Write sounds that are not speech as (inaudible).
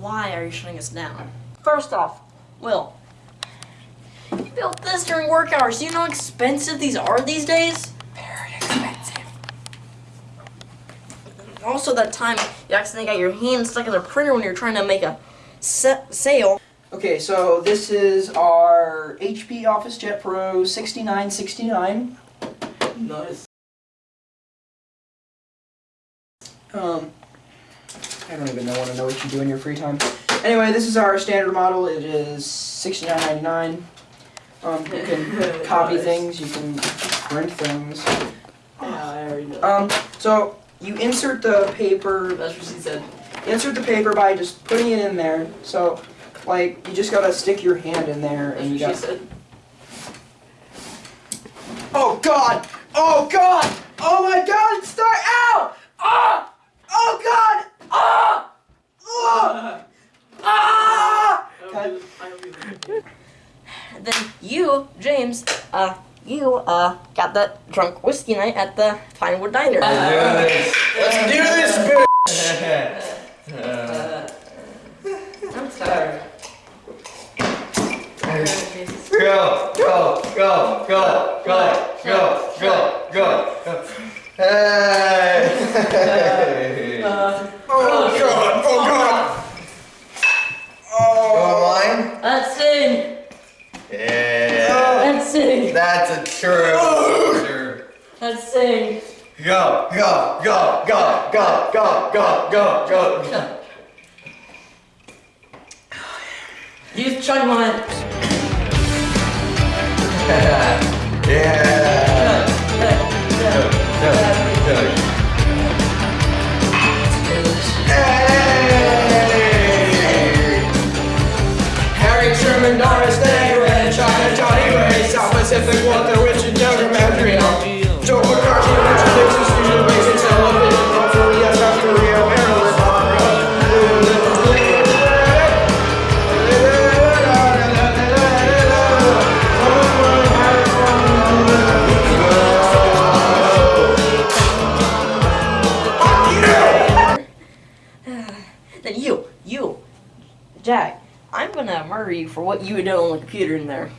why are you shutting us down? First off, Will, you built this during work hours. Do you know how expensive these are these days? Very expensive. Also, that time you accidentally got your hand stuck in the printer when you're trying to make a sale. Okay, so this is our HP OfficeJet Pro 6969. Nice. Um, I don't even know want to know what you do in your free time. Anyway, this is our standard model. It is 69.99. Um, you can (laughs) copy things. You can print things. Yeah, I already know. Um, so you insert the paper. That's what she said. Insert the paper by just putting it in there. So, like, you just gotta stick your hand in there, and you what got. she said. Oh God! Oh God! Oh my God! I, don't Then you, James, uh, you uh, got that drunk whiskey night at the Pinewood Diner. Let's do this, Let's do this bitch! Uh, I'm sorry. Go, go, go, go, go, go, go, go. Hey! (laughs) That's a true. (laughs) Sure. Let's sing! Go, go, go, go, go, go, go, go, go. You chug mine! (laughs) Yeah. Then you, you, Jack, I'm gonna murder you for what you did on the computer in there.